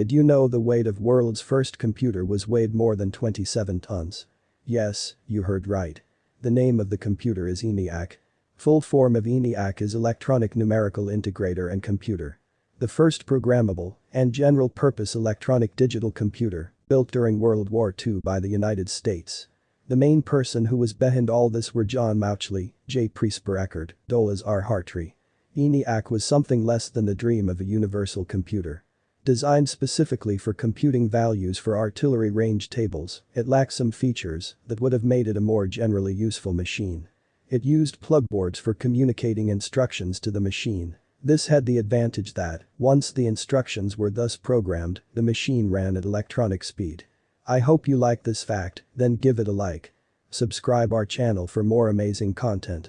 Did you know the weight of world's first computer was weighed more than 27 tons? Yes, you heard right. The name of the computer is ENIAC. Full form of ENIAC is Electronic Numerical Integrator and Computer. The first programmable and general-purpose electronic digital computer built during World War II by the United States. The main person who was behind all this were John Mauchly, J. Presper Eckert, Douglas R. Hartree. ENIAC was something less than the dream of a universal computer. Designed specifically for computing values for artillery range tables, it lacked some features that would have made it a more generally useful machine. It used plugboards for communicating instructions to the machine. This had the advantage that, once the instructions were thus programmed, the machine ran at electronic speed. I hope you like this fact, then give it a like. Subscribe our channel for more amazing content.